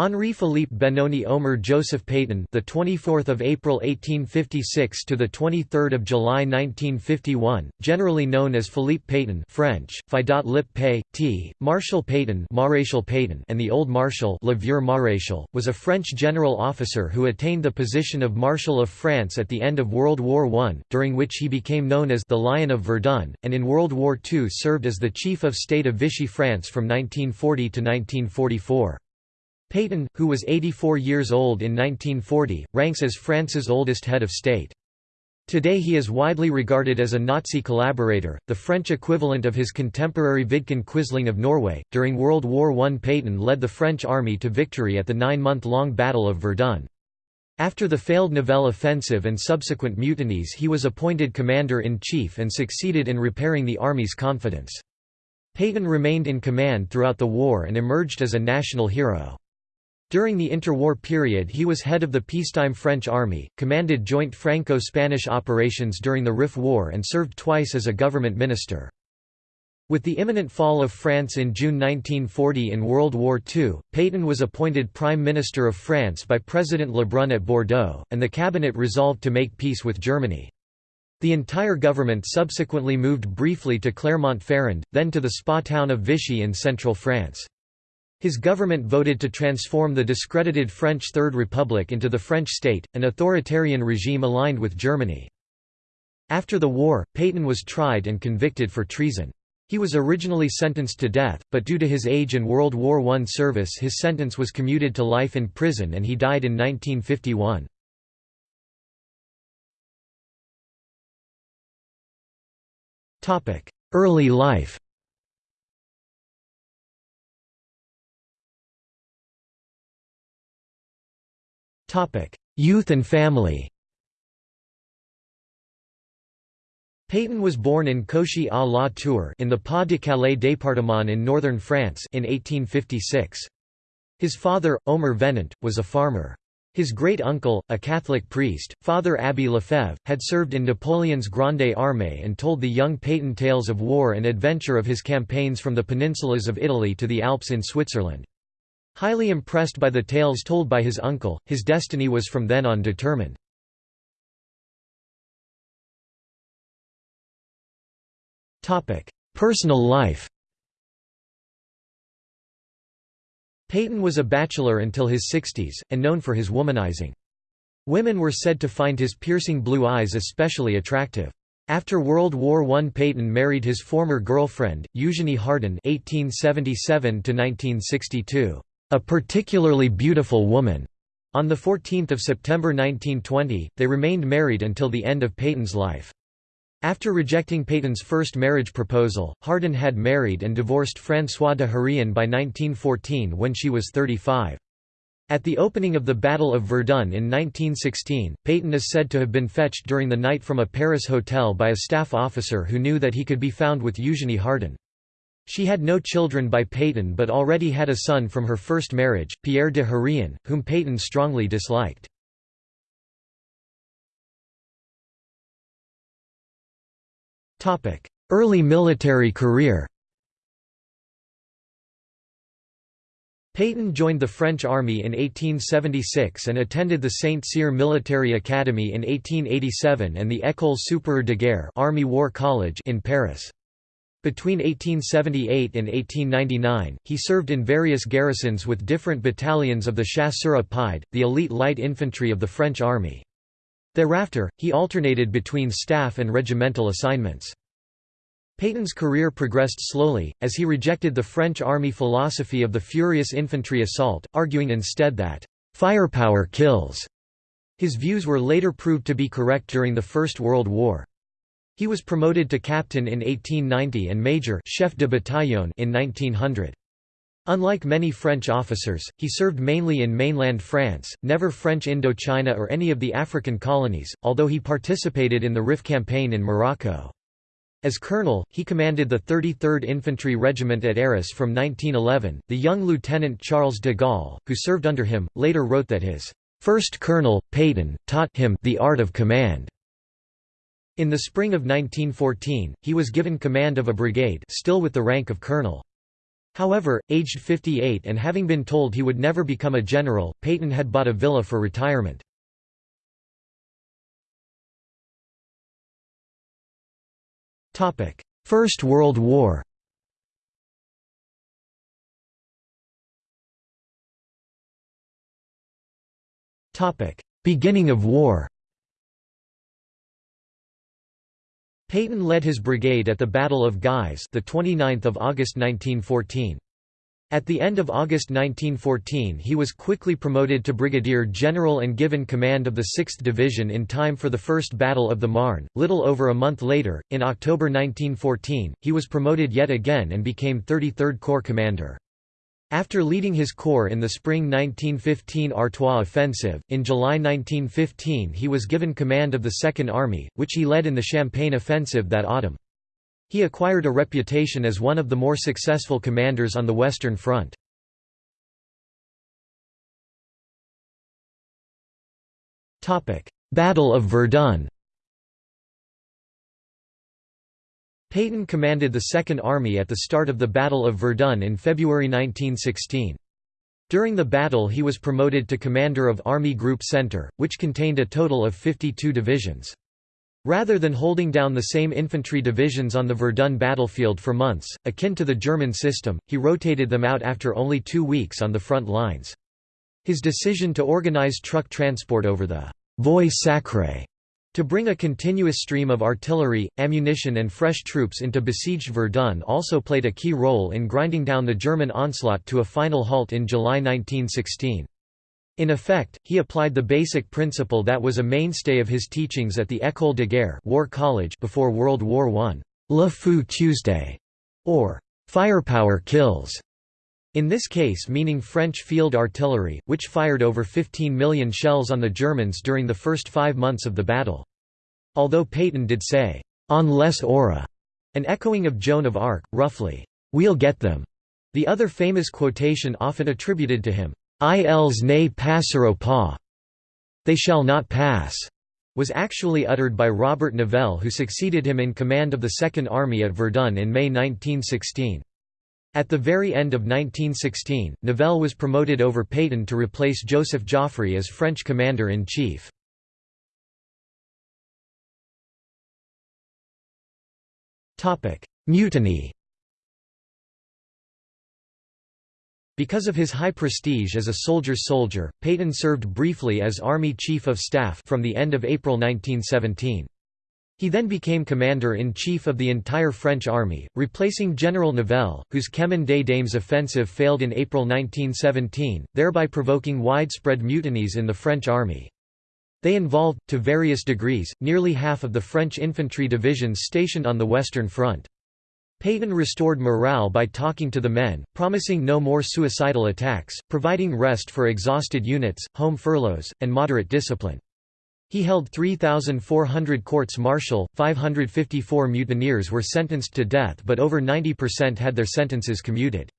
Henri Philippe Benoni Omer Joseph Pétain, the 24th of April 1856 to the 23rd of July 1951, generally known as Philippe Pétain, French, Fidat Lip Pay, T. Marshal Pétain, Maréchal Pétain, and the Old Marshal, Le Vieux Maréchal, was a French general officer who attained the position of Marshal of France at the end of World War I, during which he became known as the Lion of Verdun, and in World War II served as the Chief of State of Vichy France from 1940 to 1944. Pétain, who was 84 years old in 1940, ranks as France's oldest head of state. Today he is widely regarded as a Nazi collaborator, the French equivalent of his contemporary Vidkun Quisling of Norway. During World War I, Pétain led the French army to victory at the nine month long Battle of Verdun. After the failed Nivelle offensive and subsequent mutinies, he was appointed commander in chief and succeeded in repairing the army's confidence. Pétain remained in command throughout the war and emerged as a national hero. During the interwar period he was head of the peacetime French army, commanded joint Franco-Spanish operations during the Rif War and served twice as a government minister. With the imminent fall of France in June 1940 in World War II, Pétain was appointed Prime Minister of France by President Lebrun at Bordeaux, and the cabinet resolved to make peace with Germany. The entire government subsequently moved briefly to Clermont-Ferrand, then to the spa town of Vichy in central France. His government voted to transform the discredited French Third Republic into the French state, an authoritarian regime aligned with Germany. After the war, Pétain was tried and convicted for treason. He was originally sentenced to death, but due to his age and World War I service his sentence was commuted to life in prison and he died in 1951. Early life Youth and family Pétain was born in Cauchy à la Tour in the Pas-de-Calais département in northern France in 1856. His father, Omer Venant, was a farmer. His great-uncle, a Catholic priest, Father Abbé Lefebvre, had served in Napoleon's Grande Armée and told the young Pétain tales of war and adventure of his campaigns from the peninsulas of Italy to the Alps in Switzerland. Highly impressed by the tales told by his uncle, his destiny was from then on determined. Personal life Pétain was a bachelor until his 60s, and known for his womanizing. Women were said to find his piercing blue eyes especially attractive. After World War I Pétain married his former girlfriend, Eugénie Hardon (1877–1962). A particularly beautiful woman. On 14 September 1920, they remained married until the end of Pétain's life. After rejecting Pétain's first marriage proposal, Hardon had married and divorced François de Hérain by 1914 when she was 35. At the opening of the Battle of Verdun in 1916, Pétain is said to have been fetched during the night from a Paris hotel by a staff officer who knew that he could be found with Eugénie Hardon. She had no children by Pétain but already had a son from her first marriage, Pierre de Hérain, whom Pétain strongly disliked. Early military career Pétain joined the French army in 1876 and attended the Saint-Cyr Military Academy in 1887 and the École supérieure de guerre Army War College in Paris. Between 1878 and 1899, he served in various garrisons with different battalions of the Chasseurs Pied, the elite light infantry of the French army. Thereafter, he alternated between staff and regimental assignments. Pétain's career progressed slowly, as he rejected the French army philosophy of the furious infantry assault, arguing instead that, "...firepower kills." His views were later proved to be correct during the First World War. He was promoted to captain in 1890 and major chef de bataillon in 1900. Unlike many French officers, he served mainly in mainland France, never French Indochina or any of the African colonies, although he participated in the Rif campaign in Morocco. As colonel, he commanded the 33rd Infantry Regiment at Arras from 1911. The young Lieutenant Charles de Gaulle, who served under him, later wrote that his first colonel, Pétain, taught him the art of command. In the spring of 1914, he was given command of a brigade still with the rank of colonel. However, aged 58 and having been told he would never become a general, Pétain had bought a villa for retirement. First World War Beginning of war Pétain led his brigade at the Battle of Guise, the 29th of August 1914. At the end of August 1914 he was quickly promoted to brigadier general and given command of the 6th Division in time for the First Battle of the Marne. Little over a month later, in October 1914, he was promoted yet again and became 33rd Corps commander. After leading his corps in the spring 1915 Artois offensive, in July 1915 he was given command of the Second Army, which he led in the Champagne offensive that autumn. He acquired a reputation as one of the more successful commanders on the Western Front. Battle of Verdun Pétain commanded the Second Army at the start of the Battle of Verdun in February 1916. During the battle he was promoted to commander of Army Group Center, which contained a total of 52 divisions. Rather than holding down the same infantry divisions on the Verdun battlefield for months, akin to the German system, he rotated them out after only two weeks on the front lines. His decision to organize truck transport over the Voie Sacrée to bring a continuous stream of artillery, ammunition and fresh troops into besieged Verdun also played a key role in grinding down the German onslaught to a final halt in July 1916. In effect, he applied the basic principle that was a mainstay of his teachings at the École de Guerre War College before World War I, Le Feu Tuesday, or firepower kills. In this case meaning French field artillery, which fired over 15 million shells on the Germans during the first five months of the battle. Although Pétain did say, "'On les aura", an echoing of Joan of Arc, roughly, "'We'll get them'", the other famous quotation often attributed to him, "'Ils ne passeront pas' they shall not pass", was actually uttered by Robert Nivelle who succeeded him in command of the Second Army at Verdun in May 1916. At the very end of 1916, Nivelle was promoted over Pétain to replace Joseph Joffre as French commander-in-chief. Mutiny Because of his high prestige as a soldier's soldier, Pétain served briefly as Army Chief of Staff from the end of April 1917. He then became commander-in-chief of the entire French army, replacing General Nivelle, whose Chemin des Dames offensive failed in April 1917, thereby provoking widespread mutinies in the French army. They involved, to various degrees, nearly half of the French infantry divisions stationed on the Western Front. Pétain restored morale by talking to the men, promising no more suicidal attacks, providing rest for exhausted units, home furloughs, and moderate discipline. He held 3,400 courts-martial, 554 mutineers were sentenced to death but over 90% had their sentences commuted.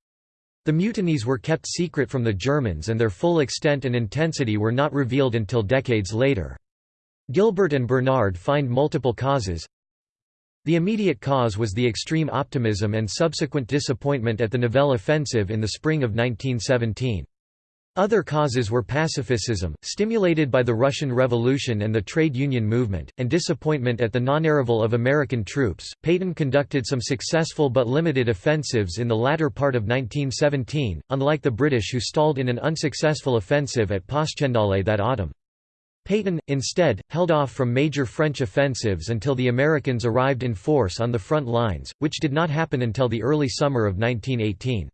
The mutinies were kept secret from the Germans and their full extent and intensity were not revealed until decades later. Gilbert and Bernard find multiple causes. The immediate cause was the extreme optimism and subsequent disappointment at the Nivelle offensive in the spring of 1917. Other causes were pacifism, stimulated by the Russian Revolution and the trade union movement, and disappointment at the non-arrival of American troops. Pétain conducted some successful but limited offensives in the latter part of 1917, unlike the British who stalled in an unsuccessful offensive at Passchendaele that autumn. Pétain, instead, held off from major French offensives until the Americans arrived in force on the front lines, which did not happen until the early summer of 1918.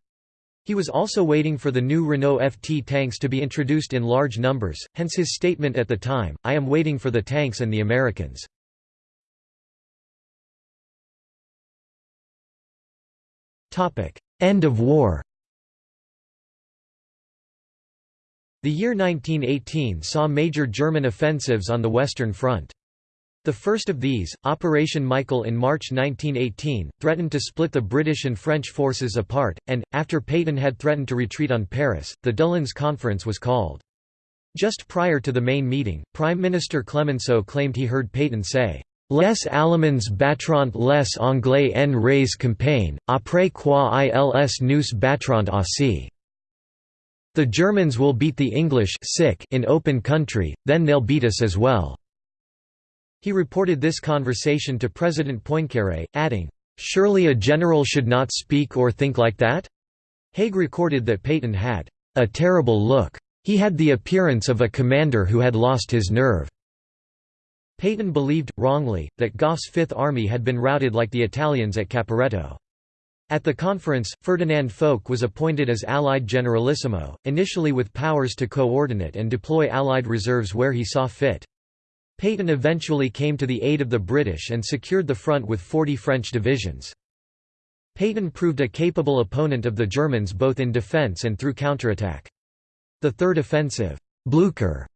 He was also waiting for the new Renault FT tanks to be introduced in large numbers, hence his statement at the time, I am waiting for the tanks and the Americans. End of war The year 1918 saw major German offensives on the Western Front. The first of these, Operation Michael in March 1918, threatened to split the British and French forces apart, and, after Pétain had threatened to retreat on Paris, the Doullens Conference was called. Just prior to the main meeting, Prime Minister Clemenceau claimed he heard Pétain say, Les Allemands battront les Anglais en rase campagne, après quoi ils nous battront aussi. The Germans will beat the English sick in open country, then they'll beat us as well. He reported this conversation to President Poincaré, adding, "'Surely a general should not speak or think like that?' Haig recorded that Pétain had a terrible look. He had the appearance of a commander who had lost his nerve. Pétain believed, wrongly, that Gough's Fifth Army had been routed like the Italians at Caporetto. At the conference, Ferdinand Foch was appointed as Allied Generalissimo, initially with powers to coordinate and deploy Allied reserves where he saw fit. Pétain eventually came to the aid of the British and secured the front with 40 French divisions. Pétain proved a capable opponent of the Germans both in defence and through counterattack. The Third Offensive Blücher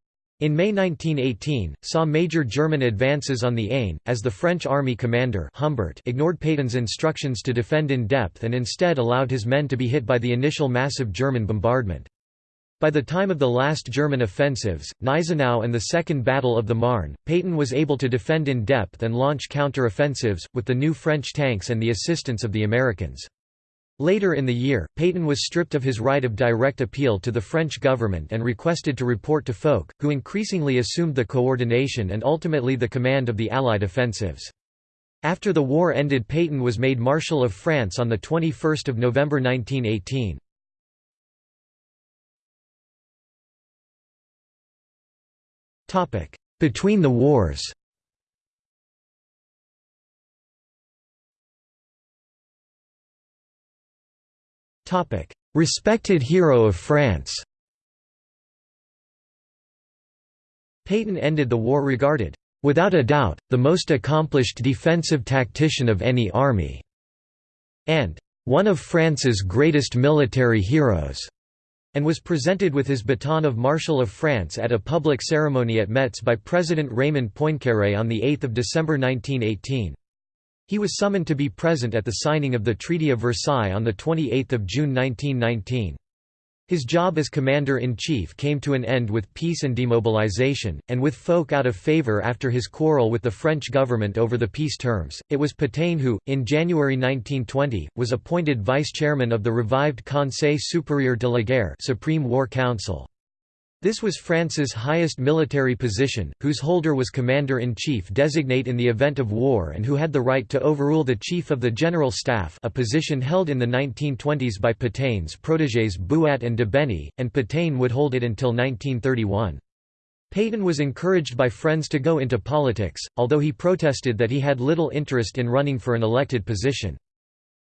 in May 1918, saw major German advances on the Aisne, as the French army commander Humbert ignored Pétain's instructions to defend in depth and instead allowed his men to be hit by the initial massive German bombardment. By the time of the last German offensives, Gneisenau and the Second Battle of the Marne, Pétain was able to defend in depth and launch counter-offensives, with the new French tanks and the assistance of the Americans. Later in the year, Pétain was stripped of his right of direct appeal to the French government and requested to report to Foch, who increasingly assumed the coordination and ultimately the command of the Allied offensives. After the war ended Pétain was made Marshal of France on 21 November 1918. Between the wars. Respected hero of France. Pétain ended the war regarded, "...without a doubt, the most accomplished defensive tactician of any army," and "...one of France's greatest military heroes." And was presented with his baton of Marshal of France at a public ceremony at Metz by President Raymond Poincaré on 8 December 1918. He was summoned to be present at the signing of the Treaty of Versailles on 28 June 1919. His job as commander-in-chief came to an end with peace and demobilization, and with Foch out of favor after his quarrel with the French government over the peace terms. It was Pétain who, in January 1920, was appointed vice-chairman of the revived Conseil supérieur de la guerre Supreme War Council. This was France's highest military position, whose holder was commander-in-chief designate in the event of war and who had the right to overrule the chief of the general staff a position held in the 1920s by Petain's protégés Buat and Debeney, and Pétain would hold it until 1931. Pétain was encouraged by friends to go into politics, although he protested that he had little interest in running for an elected position.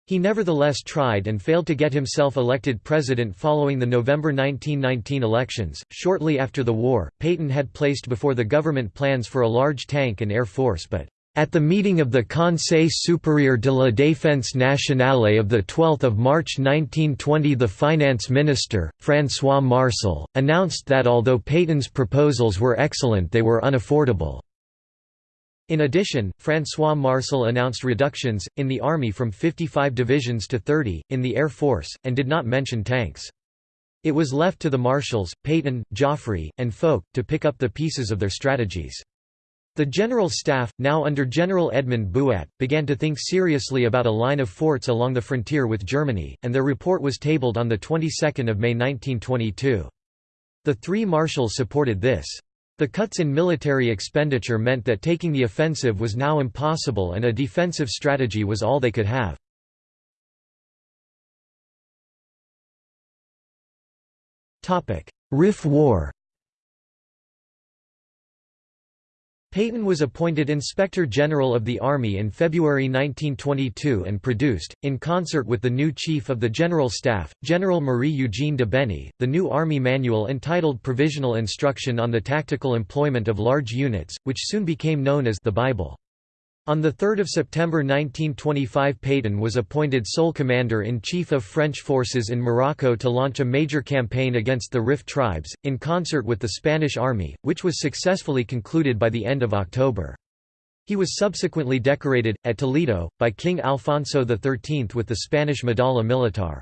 He nevertheless tried and failed to get himself elected president following the November 1919 elections. Shortly after the war, Pétain had placed before the government plans for a large tank and air force but at the meeting of the Conseil supérieur de la défense nationale of 12 March 1920 the finance minister, François-Marsal, announced that although Pétain's proposals were excellent they were unaffordable. In addition, François-Marsal announced reductions, in the army from 55 divisions to 30, in the Air Force, and did not mention tanks. It was left to the marshals, Pétain, Joffre, and Foch, to pick up the pieces of their strategies. The General Staff, now under General Edmund Buat, began to think seriously about a line of forts along the frontier with Germany, and their report was tabled on the 22nd of May 1922. The three marshals supported this. The cuts in military expenditure meant that taking the offensive was now impossible and a defensive strategy was all they could have. Rif War Pétain was appointed Inspector General of the Army in February 1922 and produced, in concert with the new Chief of the General Staff, General Marie-Eugène Debeney, the new Army manual entitled Provisional Instruction on the Tactical Employment of Large Units, which soon became known as the Bible. On 3 September 1925 Pétain was appointed sole commander-in-chief of French forces in Morocco to launch a major campaign against the Rif tribes, in concert with the Spanish army, which was successfully concluded by the end of October. He was subsequently decorated, at Toledo, by King Alfonso XIII with the Spanish Medalla Militar.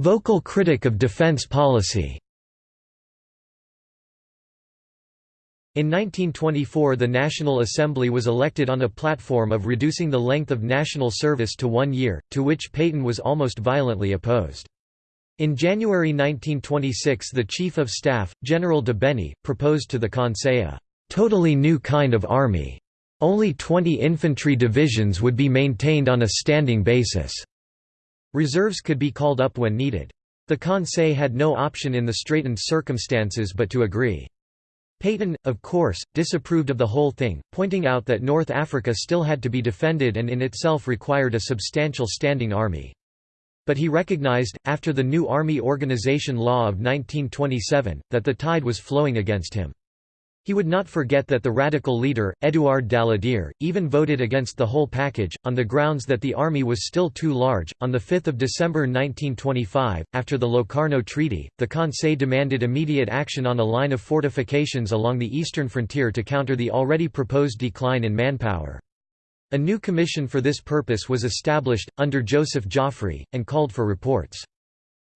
Vocal critic of defense policy In 1924 the National Assembly was elected on a platform of reducing the length of national service to one year, to which Pétain was almost violently opposed. In January 1926 the Chief of Staff, General Debeney, proposed to the Conseil a «totally new kind of army. Only 20 infantry divisions would be maintained on a standing basis. Reserves could be called up when needed. The Conseil had no option in the straitened circumstances but to agree. Pétain, of course, disapproved of the whole thing, pointing out that North Africa still had to be defended and in itself required a substantial standing army. But he recognized, after the new army organization law of 1927, that the tide was flowing against him. He would not forget that the radical leader, Édouard Daladier, even voted against the whole package, on the grounds that the army was still too large. On 5 December 1925, after the Locarno Treaty, the Conseil demanded immediate action on a line of fortifications along the eastern frontier to counter the already proposed decline in manpower. A new commission for this purpose was established, under Joseph Joffre, and called for reports.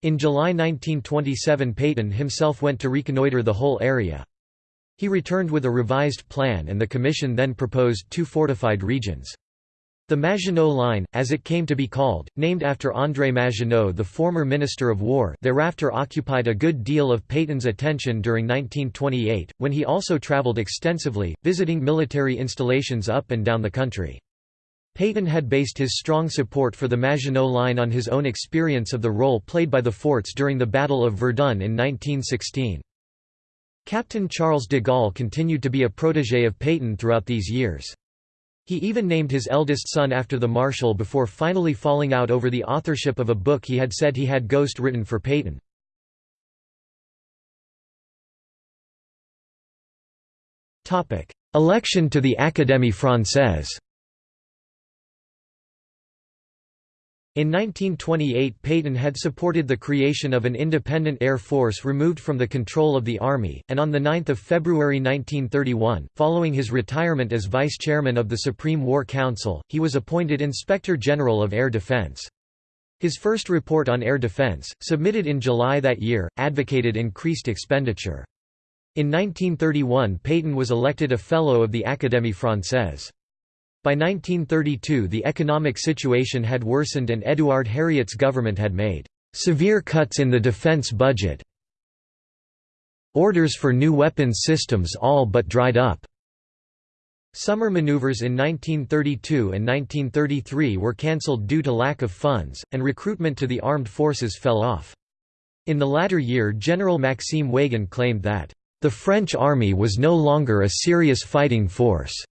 In July 1927 Pétain himself went to reconnoitre the whole area. He returned with a revised plan and the Commission then proposed two fortified regions. The Maginot Line, as it came to be called, named after André Maginot the former Minister of War thereafter occupied a good deal of Pétain's attention during 1928, when he also travelled extensively, visiting military installations up and down the country. Pétain had based his strong support for the Maginot Line on his own experience of the role played by the forts during the Battle of Verdun in 1916. Captain Charles de Gaulle continued to be a protégé of Pétain throughout these years. He even named his eldest son after the Marshal before finally falling out over the authorship of a book he had said he had ghost written for Pétain. Election to the Académie Française In 1928 Pétain had supported the creation of an independent air force removed from the control of the army, and on 9 February 1931, following his retirement as vice-chairman of the Supreme War Council, he was appointed Inspector General of Air Defense. His first report on air defense, submitted in July that year, advocated increased expenditure. In 1931 Pétain was elected a Fellow of the Académie Française. By 1932 the economic situation had worsened and Édouard Herriot's government had made severe cuts in the defense budget. Orders for new weapons systems all but dried up. Summer maneuvers in 1932 and 1933 were cancelled due to lack of funds, and recruitment to the armed forces fell off. In the latter year General Maxime Weygand claimed that, "...the French army was no longer a serious fighting force."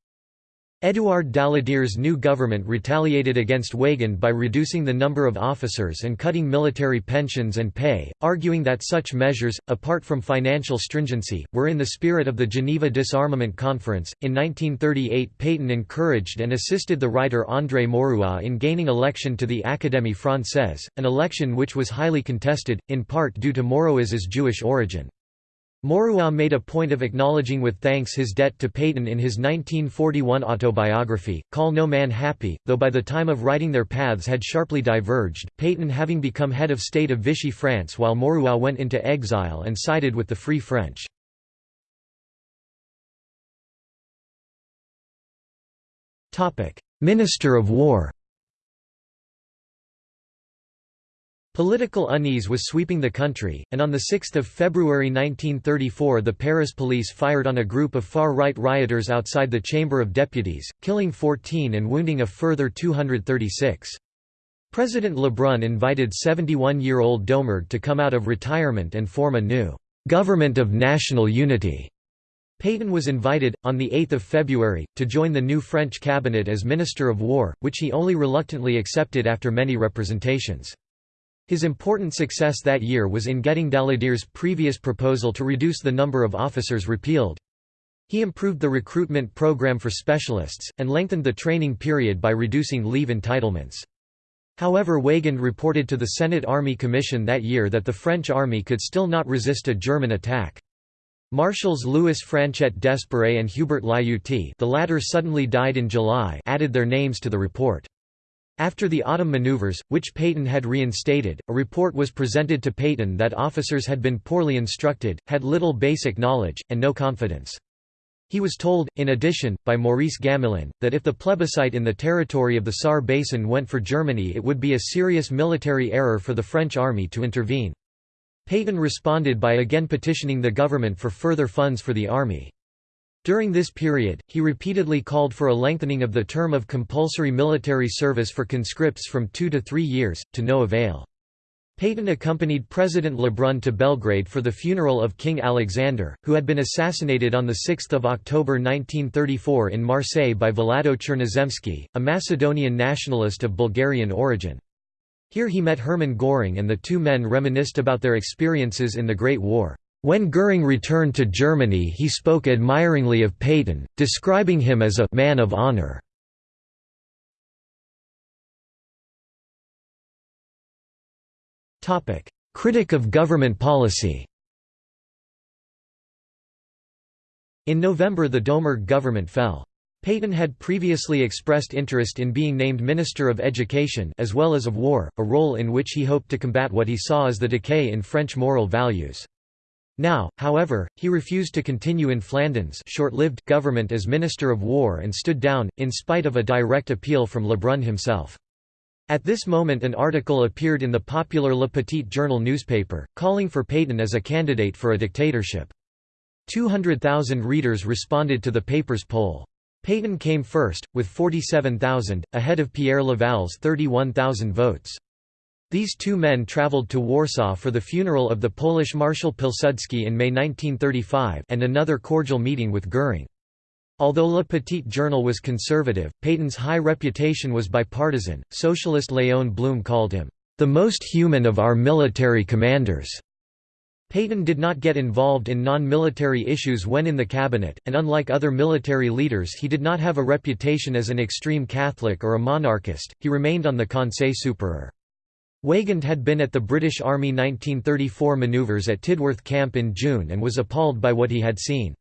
Édouard Daladier's new government retaliated against Weygand by reducing the number of officers and cutting military pensions and pay, arguing that such measures, apart from financial stringency, were in the spirit of the Geneva Disarmament Conference. In 1938, Pétain encouraged and assisted the writer André Maurois in gaining election to the Académie Française, an election which was highly contested, in part due to Maurois's Jewish origin. Maurois made a point of acknowledging with thanks his debt to Pétain in his 1941 autobiography, Call No Man Happy, though by the time of writing their paths had sharply diverged, Pétain having become head of state of Vichy France while Maurois went into exile and sided with the Free French. Minister of War Political unease was sweeping the country, and on 6 February 1934 the Paris police fired on a group of far-right rioters outside the Chamber of Deputies, killing 14 and wounding a further 236. President Lebrun invited 71-year-old Doumergue to come out of retirement and form a new «government of national unity». Pétain was invited, on 8 February, to join the new French cabinet as Minister of War, which he only reluctantly accepted after many representations. His important success that year was in getting Daladier's previous proposal to reduce the number of officers repealed. He improved the recruitment program for specialists, and lengthened the training period by reducing leave entitlements. However Weygand reported to the Senate Army Commission that year that the French army could still not resist a German attack. Marshals Louis Franchet d'Espèrey and Hubert Lyautey the latter suddenly died in July added their names to the report. After the autumn maneuvers, which Pétain had reinstated, a report was presented to Pétain that officers had been poorly instructed, had little basic knowledge, and no confidence. He was told, in addition, by Maurice Gamelin, that if the plebiscite in the territory of the Saar Basin went for Germany it would be a serious military error for the French army to intervene. Pétain responded by again petitioning the government for further funds for the army. During this period, he repeatedly called for a lengthening of the term of compulsory military service for conscripts from two to three years, to no avail. Pétain accompanied President Lebrun to Belgrade for the funeral of King Alexander, who had been assassinated on 6 October 1934 in Marseille by Vlado Chernozemski, a Macedonian nationalist of Bulgarian origin. Here he met Hermann Göring and the two men reminisced about their experiences in the Great War. When Göring returned to Germany he spoke admiringly of Pétain, describing him as a «man of honor». Critic of government policy In November the Doumergue government fell. Pétain had previously expressed interest in being named Minister of Education as well as of War, a role in which he hoped to combat what he saw as the decay in French moral values. Now, however, he refused to continue in Flandin's short-lived government as Minister of War and stood down, in spite of a direct appeal from Lebrun himself. At this moment an article appeared in the popular Le Petit Journal newspaper, calling for Pétain as a candidate for a dictatorship. 200,000 readers responded to the paper's poll. Pétain came first, with 47,000, ahead of Pierre Laval's 31,000 votes. These two men travelled to Warsaw for the funeral of the Polish Marshal Pilsudski in May 1935 and another cordial meeting with Göring. Although Le Petit Journal was conservative, Pétain's high reputation was bipartisan. Socialist Léon Blum called him, the most human of our military commanders. Pétain did not get involved in non-military issues when in the cabinet, and unlike other military leaders he did not have a reputation as an extreme Catholic or a monarchist, he remained on the Conseil supérieur. Weygand had been at the British Army 1934 manoeuvres at Tidworth Camp in June and was appalled by what he had seen.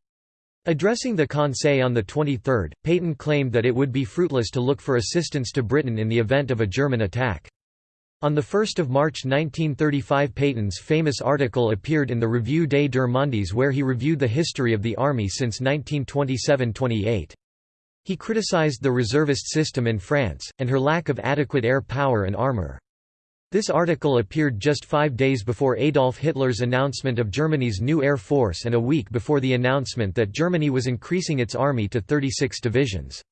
Addressing the Conseil on the 23rd, Pétain claimed that it would be fruitless to look for assistance to Britain in the event of a German attack. On 1 March 1935 Pétain's famous article appeared in the Revue des Deux Mondes where he reviewed the history of the army since 1927–28. He criticized the reservist system in France, and her lack of adequate air power and armor. This article appeared just five days before Adolf Hitler's announcement of Germany's new air force and a week before the announcement that Germany was increasing its army to 36 divisions.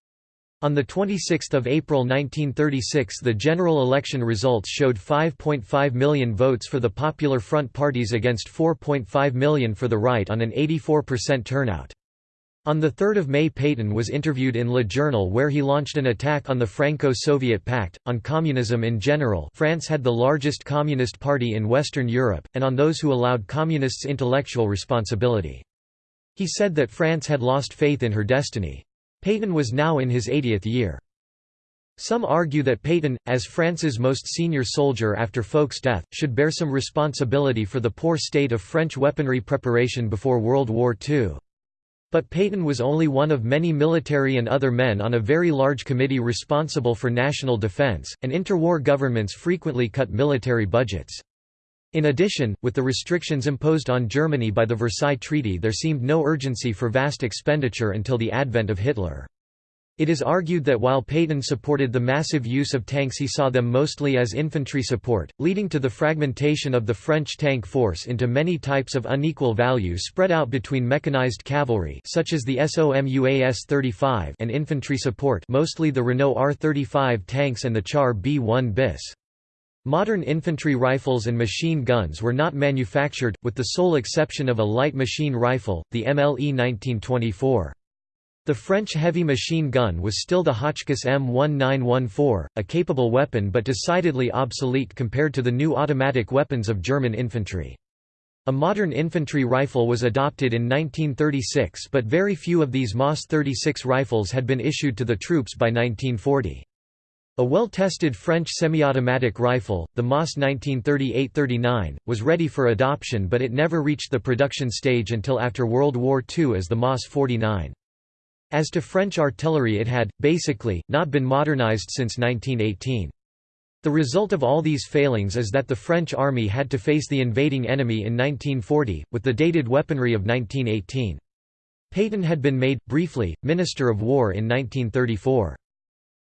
On 26 April 1936 the general election results showed 5.5 million votes for the Popular Front parties against 4.5 million for the right on an 84% turnout. On 3 May Pétain was interviewed in Le Journal where he launched an attack on the Franco-Soviet Pact, on communism in general France had the largest communist party in Western Europe, and on those who allowed communists intellectual responsibility. He said that France had lost faith in her destiny. Pétain was now in his 80th year. Some argue that Pétain, as France's most senior soldier after Foch's death, should bear some responsibility for the poor state of French weaponry preparation before World War II. But Pétain was only one of many military and other men on a very large committee responsible for national defense, and interwar governments frequently cut military budgets. In addition, with the restrictions imposed on Germany by the Versailles Treaty there seemed no urgency for vast expenditure until the advent of Hitler. It is argued that while Pétain supported the massive use of tanks he saw them mostly as infantry support, leading to the fragmentation of the French tank force into many types of unequal value spread out between mechanized cavalry such as the SOMUA S35 and infantry support mostly the Renault R35 tanks and the Char B1 bis. Modern infantry rifles and machine guns were not manufactured, with the sole exception of a light machine rifle, the MLE 1924. The French heavy machine gun was still the Hotchkiss M1914, a capable weapon but decidedly obsolete compared to the new automatic weapons of German infantry. A modern infantry rifle was adopted in 1936 but very few of these MAS 36 rifles had been issued to the troops by 1940. A well-tested French semi-automatic rifle, the MAS 1938-39, was ready for adoption but it never reached the production stage until after World War II as the MAS 49. As to French artillery it had, basically, not been modernized since 1918. The result of all these failings is that the French army had to face the invading enemy in 1940, with the dated weaponry of 1918. Pétain had been made, briefly, Minister of War in 1934.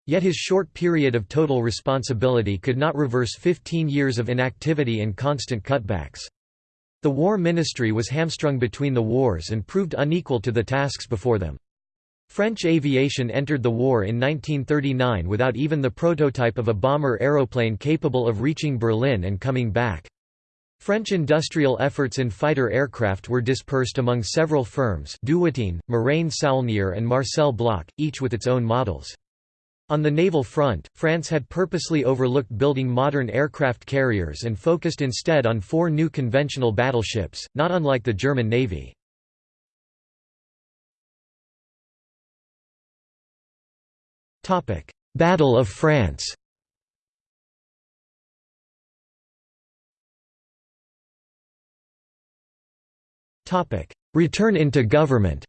Yet his short period of total responsibility could not reverse 15 years of inactivity and constant cutbacks. The War Ministry was hamstrung between the wars and proved unequal to the tasks before them. French aviation entered the war in 1939 without even the prototype of a bomber aeroplane capable of reaching Berlin and coming back. French industrial efforts in fighter aircraft were dispersed among several firms Dewoitine, Morane-Saulnier and Marcel Bloch, each with its own models. On the naval front, France had purposely overlooked building modern aircraft carriers and focused instead on four new conventional battleships, not unlike the German Navy. Battle of France Return into government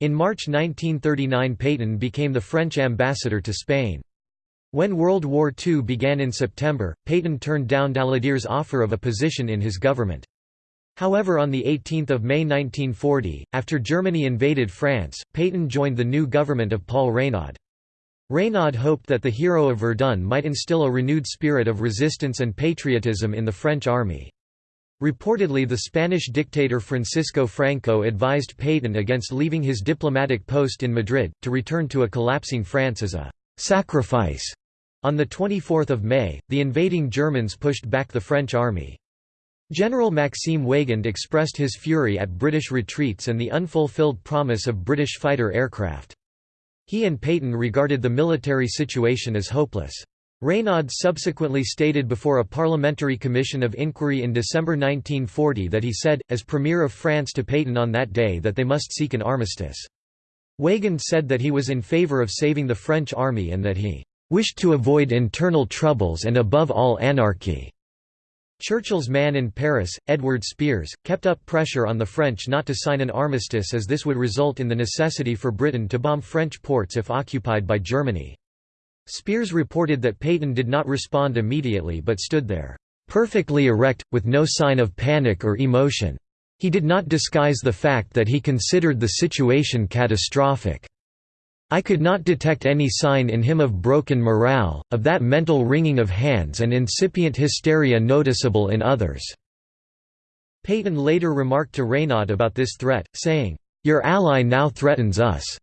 In March 1939 Pétain became the French ambassador to Spain. When World War II began in September, Pétain turned down Daladier's offer of a position in his government. However on 18 May 1940, after Germany invaded France, Pétain joined the new government of Paul Reynaud. Reynaud hoped that the hero of Verdun might instill a renewed spirit of resistance and patriotism in the French army. Reportedly the Spanish dictator Francisco Franco advised Pétain against leaving his diplomatic post in Madrid, to return to a collapsing France as a «sacrifice». On 24 May, the invading Germans pushed back the French army. General Maxime Weygand expressed his fury at British retreats and the unfulfilled promise of British fighter aircraft. He and Pétain regarded the military situation as hopeless. Reynaud subsequently stated before a parliamentary commission of inquiry in December 1940 that he said, as Premier of France to Pétain on that day that they must seek an armistice. Weygand said that he was in favour of saving the French army and that he "...wished to avoid internal troubles and above all anarchy." Churchill's man in Paris, Edward Spears, kept up pressure on the French not to sign an armistice as this would result in the necessity for Britain to bomb French ports if occupied by Germany. Spears reported that Pétain did not respond immediately but stood there, "...perfectly erect, with no sign of panic or emotion. He did not disguise the fact that he considered the situation catastrophic. I could not detect any sign in him of broken morale, of that mental wringing of hands and incipient hysteria noticeable in others." Pétain later remarked to Reynaud about this threat, saying, "'Your ally now threatens us.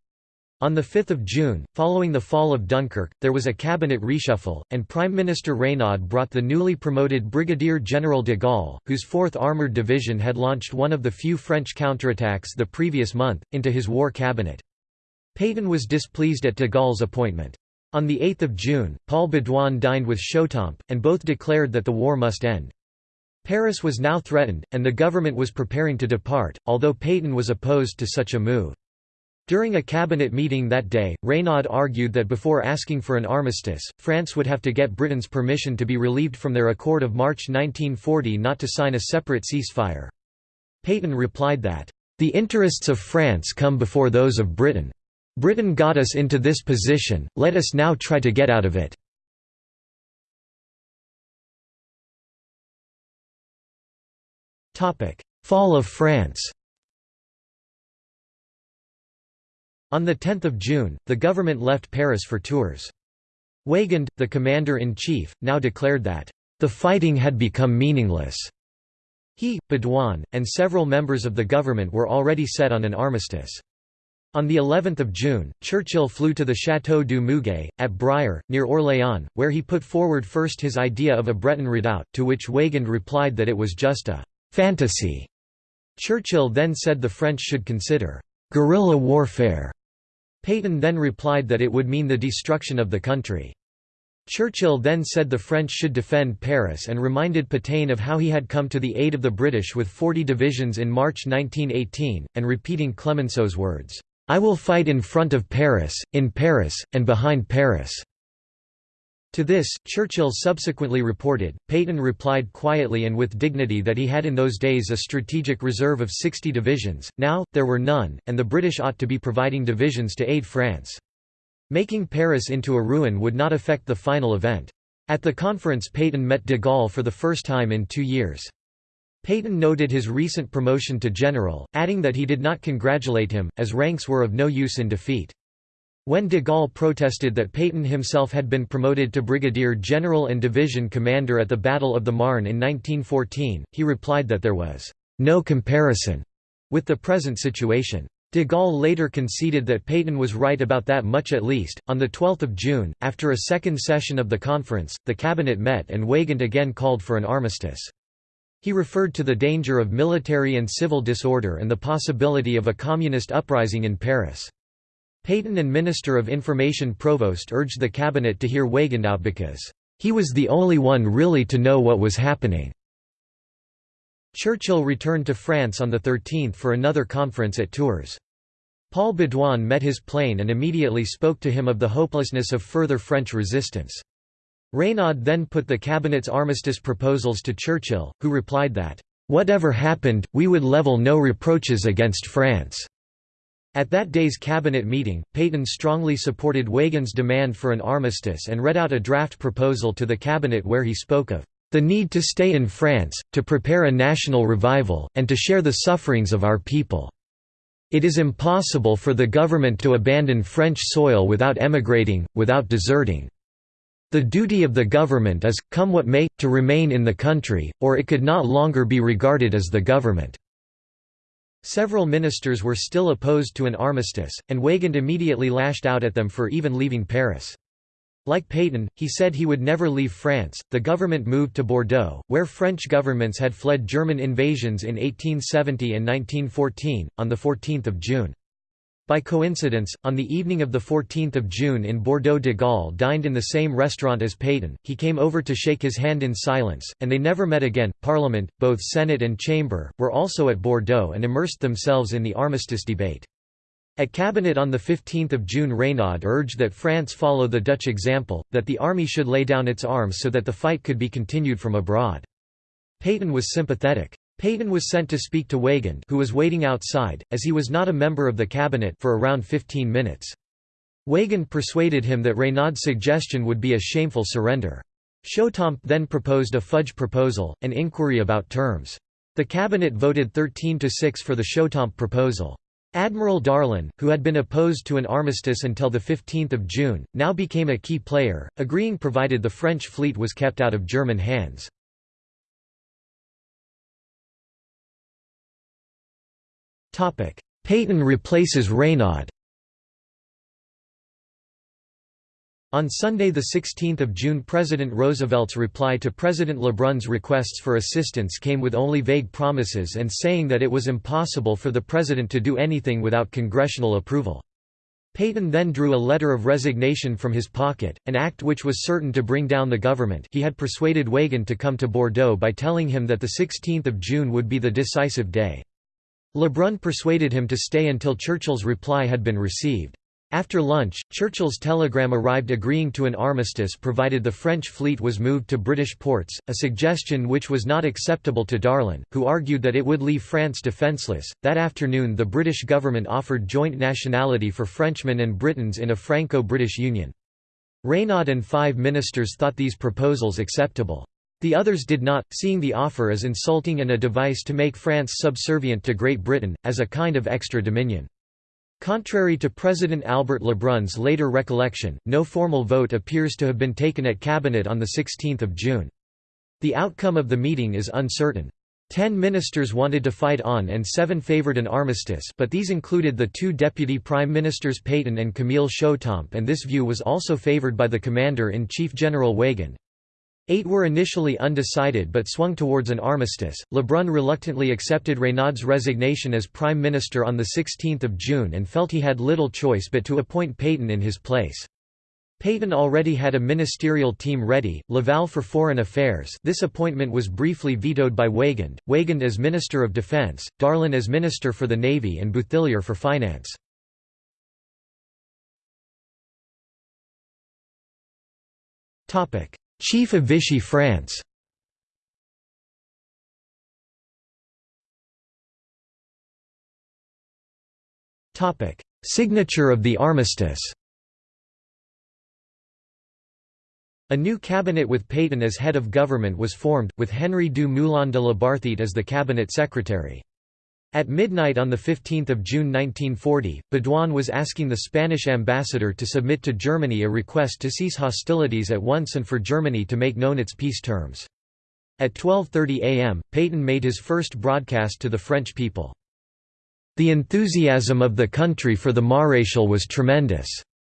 On 5 June, following the fall of Dunkirk, there was a cabinet reshuffle, and Prime Minister Reynaud brought the newly promoted Brigadier General de Gaulle, whose 4th Armoured Division had launched one of the few French counterattacks the previous month, into his war cabinet. Pétain was displeased at de Gaulle's appointment. On 8 June, Paul Baudouin dined with Chautemps, and both declared that the war must end. Paris was now threatened, and the government was preparing to depart, although Pétain was opposed to such a move. During a cabinet meeting that day, Reynaud argued that before asking for an armistice, France would have to get Britain's permission to be relieved from their accord of March 1940 not to sign a separate ceasefire. Pétain replied that, "...the interests of France come before those of Britain. Britain got us into this position, let us now try to get out of it." Fall of France On 10 June, the government left Paris for Tours. Weygand, the commander-in-chief, now declared that, "...the fighting had become meaningless." He, Baudouin, and several members of the government were already set on an armistice. On the 11th of June, Churchill flew to the Château du Muguet, at Briare, near Orléans, where he put forward first his idea of a Breton redoubt, to which Weygand replied that it was just a «fantasy». Churchill then said the French should consider «guerrilla warfare» Pétain then replied that it would mean the destruction of the country. Churchill then said the French should defend Paris and reminded Pétain of how he had come to the aid of the British with 40 divisions in March 1918, and repeating Clemenceau's words, "'I will fight in front of Paris, in Paris, and behind Paris." To this, Churchill subsequently reported, Pétain replied quietly and with dignity that he had in those days a strategic reserve of 60 divisions, now, there were none, and the British ought to be providing divisions to aid France. Making Paris into a ruin would not affect the final event. At the conference Pétain met de Gaulle for the first time in two years. Pétain noted his recent promotion to general, adding that he did not congratulate him, as ranks were of no use in defeat. When de Gaulle protested that Pétain himself had been promoted to brigadier general and division commander at the Battle of the Marne in 1914, he replied that there was no comparison with the present situation. De Gaulle later conceded that Pétain was right about that much at least. On 12 June, after a second session of the conference, the cabinet met and Weygand again called for an armistice. He referred to the danger of military and civil disorder and the possibility of a communist uprising in Paris. Pétain and Minister of Information Prouvost urged the cabinet to hear Weygand out because, "...he was the only one really to know what was happening." Churchill returned to France on the 13th for another conference at Tours. Paul Baudouin met his plane and immediately spoke to him of the hopelessness of further French resistance. Reynaud then put the cabinet's armistice proposals to Churchill, who replied that, "...whatever happened, we would level no reproaches against France." At that day's cabinet meeting, Pétain strongly supported Weygand's demand for an armistice and read out a draft proposal to the cabinet where he spoke of the need to stay in France, to prepare a national revival, and to share the sufferings of our people. It is impossible for the government to abandon French soil without emigrating, without deserting. The duty of the government is, come what may, to remain in the country, or it could not longer be regarded as the government." Several ministers were still opposed to an armistice, and Weygand immediately lashed out at them for even leaving Paris. Like Pétain, he said he would never leave France. The government moved to Bordeaux, where French governments had fled German invasions in 1870 and 1914, on 14 June. By coincidence, on the evening of 14 June in Bordeaux de Gaulle dined in the same restaurant as Pétain, he came over to shake his hand in silence, and they never met again. Parliament, both Senate and Chamber, were also at Bordeaux and immersed themselves in the armistice debate. At Cabinet on 15 June Reynaud urged that France follow the Dutch example, that the army should lay down its arms so that the fight could be continued from abroad. Pétain was sympathetic. Pétain was sent to speak to Weygand who was waiting outside, as he was not a member of the cabinet for around 15 minutes. Weygand persuaded him that Reynaud's suggestion would be a shameful surrender. Chautemps then proposed a fudge proposal, an inquiry about terms. The cabinet voted 13 to 6 for the Chautemps proposal. Admiral Darlan, who had been opposed to an armistice until 15 June, now became a key player, agreeing provided the French fleet was kept out of German hands. Pétain replaces Reynaud On Sunday 16 June President Roosevelt's reply to President Lebrun's requests for assistance came with only vague promises and saying that it was impossible for the president to do anything without congressional approval. Pétain then drew a letter of resignation from his pocket, an act which was certain to bring down the government he had persuaded Weygand to come to Bordeaux by telling him that 16 June would be the decisive day. Lebrun persuaded him to stay until Churchill's reply had been received. After lunch, Churchill's telegram arrived agreeing to an armistice provided the French fleet was moved to British ports, a suggestion which was not acceptable to Darlan, who argued that it would leave France defenceless. That afternoon, the British government offered joint nationality for Frenchmen and Britons in a Franco British Union. Reynaud and five ministers thought these proposals acceptable. The others did not, seeing the offer as insulting and a device to make France subservient to Great Britain, as a kind of extra dominion. Contrary to President Albert Lebrun's later recollection, no formal vote appears to have been taken at Cabinet on 16 June. The outcome of the meeting is uncertain. Ten ministers wanted to fight on and seven favoured an armistice but these included the two deputy prime ministers Pétain and Camille Chautemps and this view was also favoured by the commander-in-chief General Weygand. Eight were initially undecided but swung towards an armistice. Lebrun reluctantly accepted Reynaud's resignation as prime minister on 16 June and felt he had little choice but to appoint Pétain in his place. Pétain already had a ministerial team ready, Laval for Foreign Affairs this appointment was briefly vetoed by Weygand, Weygand as Minister of Defence, Darlan as Minister for the Navy and Bouthillier for Finance. Chief of Vichy France. Signature of the armistice. A new cabinet with Pétain as head of government was formed, with Henry du Moulin de la Barthète as the cabinet secretary. At midnight on 15 June 1940, Baudouin was asking the Spanish ambassador to submit to Germany a request to cease hostilities at once and for Germany to make known its peace terms. At 12.30 am, Pétain made his first broadcast to the French people. The enthusiasm of the country for the Maréchal was tremendous.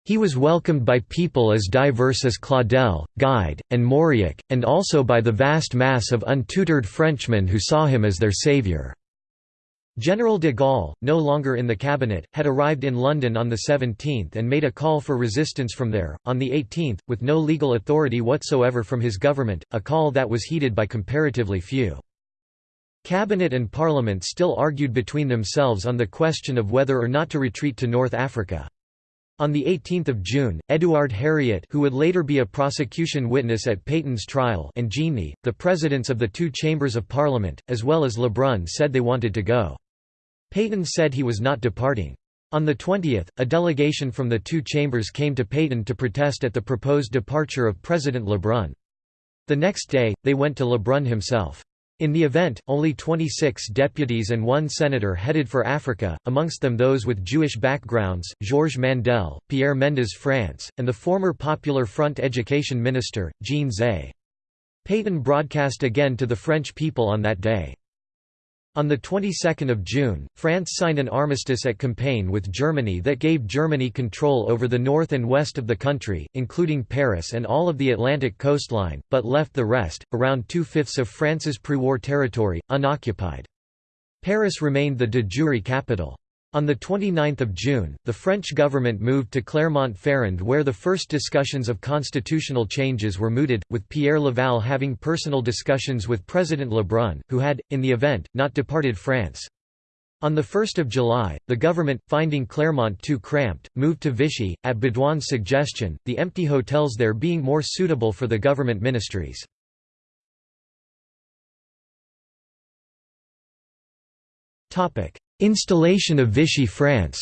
He was welcomed by people as diverse as Claudel, Gide, and Mauriac, and also by the vast mass of untutored Frenchmen who saw him as their saviour. General de Gaulle, no longer in the cabinet, had arrived in London on the 17th and made a call for resistance from there, on the 18th, with no legal authority whatsoever from his government, a call that was heeded by comparatively few. Cabinet and Parliament still argued between themselves on the question of whether or not to retreat to North Africa. On 18 June, Édouard Herriot who would later be a prosecution witness at Pétain's trial and Jeanneney, the presidents of the two chambers of parliament, as well as Lebrun said they wanted to go. Pétain said he was not departing. On the 20th, a delegation from the two chambers came to Pétain to protest at the proposed departure of President Lebrun. The next day, they went to Lebrun himself. In the event, only 26 deputies and one senator headed for Africa, amongst them those with Jewish backgrounds, Georges Mandel, Pierre Mendès France, and the former Popular Front education minister, Jean Zay. Pétain broadcast again to the French people on that day. On the 22nd of June, France signed an armistice at Compiègne with Germany that gave Germany control over the north and west of the country, including Paris and all of the Atlantic coastline, but left the rest, around two-fifths of France's pre-war territory, unoccupied. Paris remained the de jure capital. On 29 June, the French government moved to Clermont-Ferrand where the first discussions of constitutional changes were mooted, with Pierre Laval having personal discussions with President Lebrun, who had, in the event, not departed France. On 1 July, the government, finding Clermont too cramped, moved to Vichy, at Baudouin's suggestion, the empty hotels there being more suitable for the government ministries. Installation of Vichy France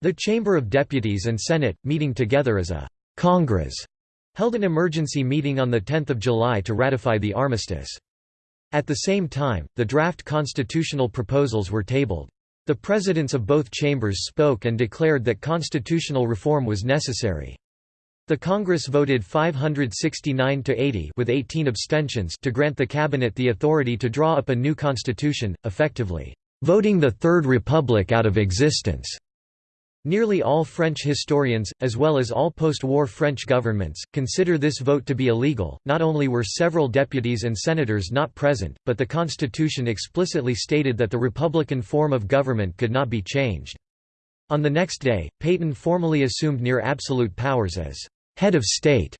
The Chamber of Deputies and Senate, meeting together as a «Congress», held an emergency meeting on 10 July to ratify the armistice. At the same time, the draft constitutional proposals were tabled. The presidents of both chambers spoke and declared that constitutional reform was necessary. The Congress voted 569 to 80 with 18 abstentions to grant the cabinet the authority to draw up a new constitution, effectively voting the Third Republic out of existence. Nearly all French historians, as well as all post-war French governments, consider this vote to be illegal. Not only were several deputies and senators not present, but the constitution explicitly stated that the republican form of government could not be changed. On the next day, Pétain formally assumed near absolute powers as head of state.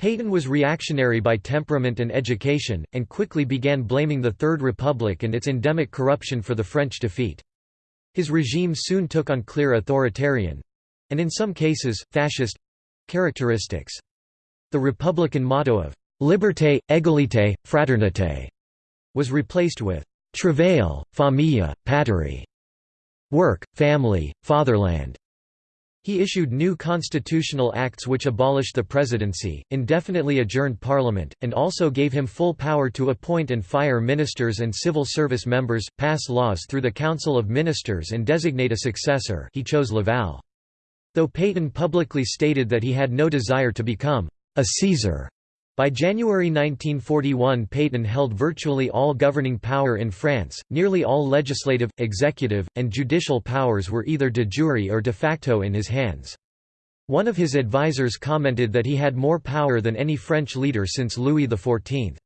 Pétain was reactionary by temperament and education, and quickly began blaming the Third Republic and its endemic corruption for the French defeat. His regime soon took on clear authoritarian—and in some cases, fascist—characteristics. The republican motto of «liberté, égalité, fraternité» was replaced with «travail, famille, patrie» work, family, fatherland. He issued new constitutional acts which abolished the presidency, indefinitely adjourned parliament, and also gave him full power to appoint and fire ministers and civil service members, pass laws through the Council of Ministers and designate a successor he chose Laval. Though Pétain publicly stated that he had no desire to become a Caesar, by January 1941 Pétain held virtually all governing power in France, nearly all legislative, executive, and judicial powers were either de jure or de facto in his hands. One of his advisers commented that he had more power than any French leader since Louis XIV.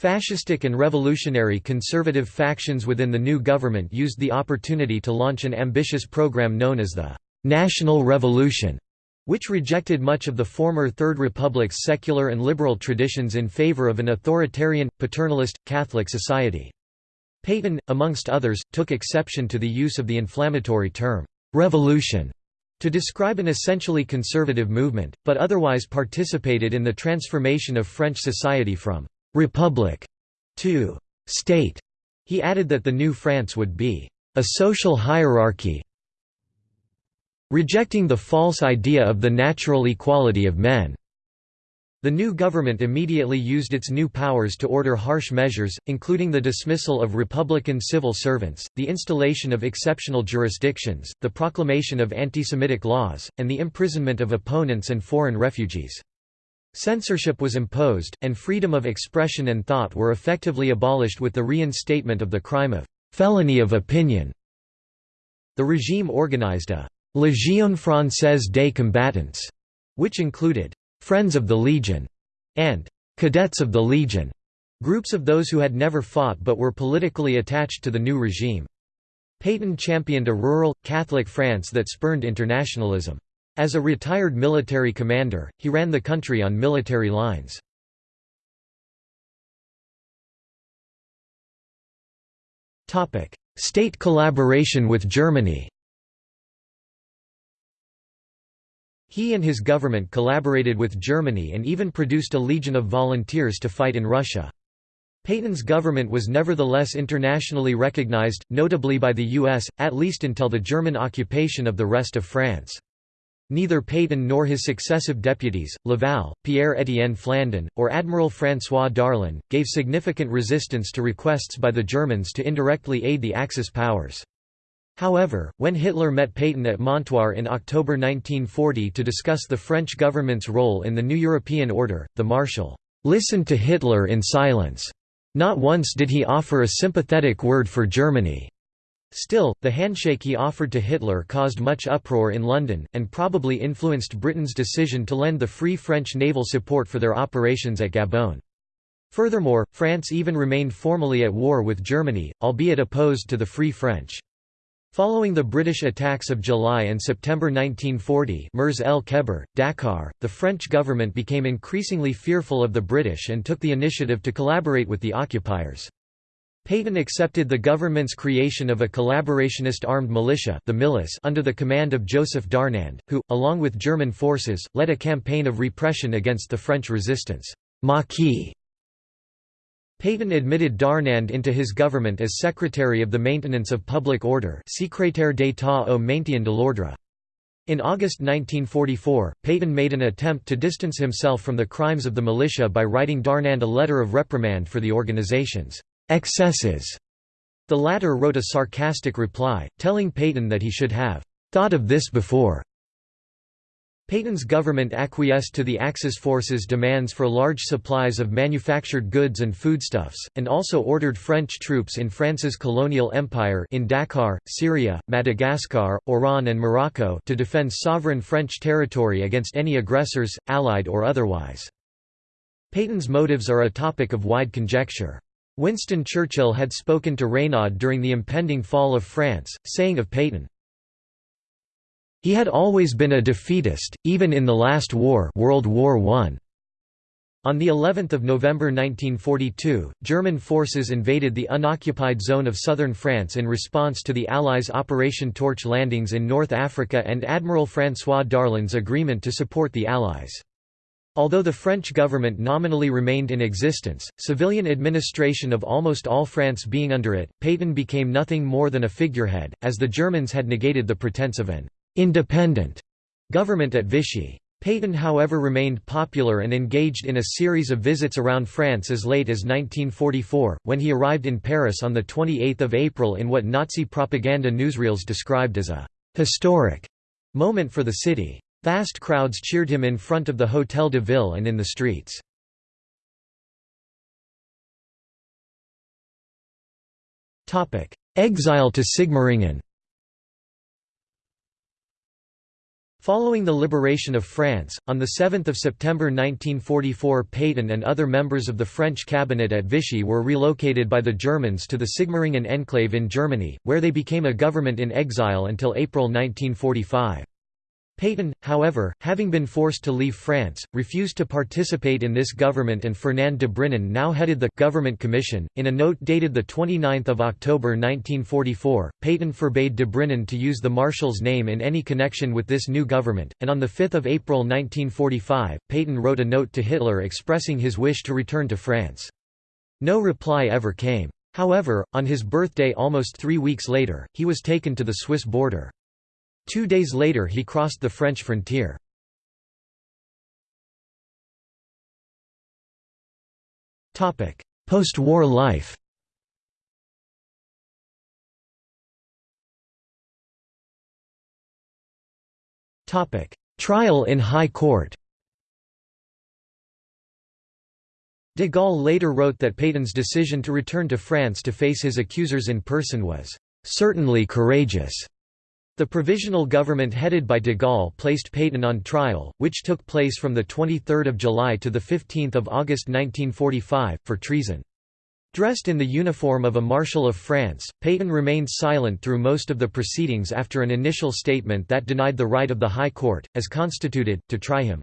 Fascistic and revolutionary conservative factions within the new government used the opportunity to launch an ambitious program known as the «National Revolution», which rejected much of the former Third Republic's secular and liberal traditions in favor of an authoritarian, paternalist, Catholic society. Pétain, amongst others, took exception to the use of the inflammatory term, «revolution» to describe an essentially conservative movement, but otherwise participated in the transformation of French society from «republic» to «state». He added that the new France would be «a social hierarchy rejecting the false idea of the natural equality of men. The new government immediately used its new powers to order harsh measures, including the dismissal of Republican civil servants, the installation of exceptional jurisdictions, the proclamation of anti-Semitic laws, and the imprisonment of opponents and foreign refugees. Censorship was imposed, and freedom of expression and thought were effectively abolished with the reinstatement of the crime of felony of opinion. The regime organized a «Légion française des combattants», which included Friends of the Legion, and Cadets of the Legion, groups of those who had never fought but were politically attached to the new regime. Pétain championed a rural, Catholic France that spurned internationalism. As a retired military commander, he ran the country on military lines. State collaboration with Germany He and his government collaborated with Germany and even produced a legion of volunteers to fight in Russia. Pétain's government was nevertheless internationally recognized, notably by the US, at least until the German occupation of the rest of France. Neither Pétain nor his successive deputies, Laval, Pierre-Étienne Flandin, or Admiral François Darlan, gave significant resistance to requests by the Germans to indirectly aid the Axis powers. However, when Hitler met Pétain at Montoire in October 1940 to discuss the French government's role in the new European order, the Marshal listened to Hitler in silence. Not once did he offer a sympathetic word for Germany. Still, the handshake he offered to Hitler caused much uproar in London, and probably influenced Britain's decision to lend the Free French naval support for their operations at Gabon. Furthermore, France even remained formally at war with Germany, albeit opposed to the Free French. Following the British attacks of July and September 1940 Mers el Kebir, Dakar, the French government became increasingly fearful of the British and took the initiative to collaborate with the occupiers. Pétain accepted the government's creation of a collaborationist armed militia the Milice under the command of Joseph Darnand, who, along with German forces, led a campaign of repression against the French resistance. Maquis Pétain admitted Darnand into his government as Secretary of the Maintenance of Public Order Secrétaire d'État au maintien de l'ordre. In August 1944, Pétain made an attempt to distance himself from the crimes of the militia by writing Darnand a letter of reprimand for the organization's excesses. The latter wrote a sarcastic reply, telling Pétain that he should have thought of this before. Pétain's government acquiesced to the Axis forces' demands for large supplies of manufactured goods and foodstuffs, and also ordered French troops in France's colonial empire in Dakar, Syria, Madagascar, Oran and Morocco to defend sovereign French territory against any aggressors, allied or otherwise. Pétain's motives are a topic of wide conjecture. Winston Churchill had spoken to Reynaud during the impending fall of France, saying of Pétain, he had always been a defeatist, even in the last war World War I. On the 11th of November 1942, German forces invaded the unoccupied zone of southern France in response to the Allies' Operation Torch landings in North Africa and Admiral François Darlan's agreement to support the Allies. Although the French government nominally remained in existence, civilian administration of almost all France being under it, Pétain became nothing more than a figurehead, as the Germans had negated the pretense of an independent government at Vichy. Pétain however remained popular and engaged in a series of visits around France as late as 1944, when he arrived in Paris on 28 April in what Nazi propaganda newsreels described as a «historic» moment for the city. Vast crowds cheered him in front of the Hôtel de Ville and in the streets. Exile to Sigmaringen Following the liberation of France, on 7 September 1944 Pétain and other members of the French cabinet at Vichy were relocated by the Germans to the Sigmaringen enclave in Germany, where they became a government in exile until April 1945. Pétain, however, having been forced to leave France, refused to participate in this government and Fernand de Brinon now headed the «Government Commission». In a note dated 29 October 1944, Pétain forbade de Brinon to use the Marshal's name in any connection with this new government, and on 5 April 1945, Pétain wrote a note to Hitler expressing his wish to return to France. No reply ever came. However, on his birthday almost three weeks later, he was taken to the Swiss border. Two days later he crossed the French frontier. Post-war life Trial in High Court De Gaulle later wrote that Pétain's decision to return to France to face his accusers in person was "...certainly courageous." The provisional government headed by de Gaulle placed Pétain on trial, which took place from 23 July to 15 August 1945, for treason. Dressed in the uniform of a Marshal of France, Pétain remained silent through most of the proceedings after an initial statement that denied the right of the High Court, as constituted, to try him.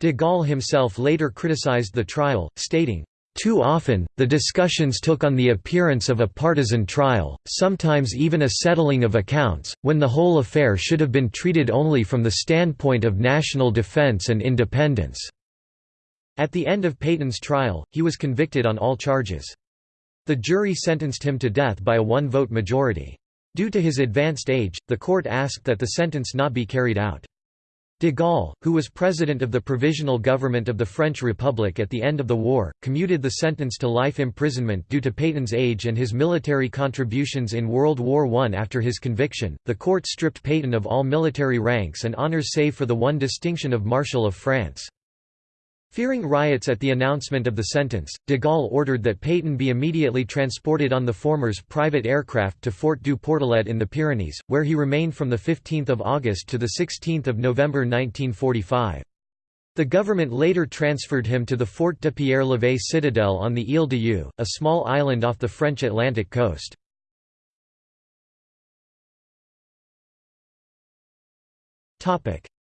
De Gaulle himself later criticized the trial, stating, too often, the discussions took on the appearance of a partisan trial, sometimes even a settling of accounts, when the whole affair should have been treated only from the standpoint of national defense and independence." At the end of Pétain's trial, he was convicted on all charges. The jury sentenced him to death by a one-vote majority. Due to his advanced age, the court asked that the sentence not be carried out. De Gaulle, who was president of the Provisional Government of the French Republic at the end of the war, commuted the sentence to life imprisonment due to Pétain's age and his military contributions in World War I. After his conviction, the court stripped Pétain of all military ranks and honours save for the one distinction of Marshal of France. Fearing riots at the announcement of the sentence, de Gaulle ordered that Pétain be immediately transported on the former's private aircraft to Fort du Portelet in the Pyrenees, where he remained from 15 August to 16 November 1945. The government later transferred him to the Fort de Pierre-Levé citadel on the Île d'Yeu, a small island off the French Atlantic coast.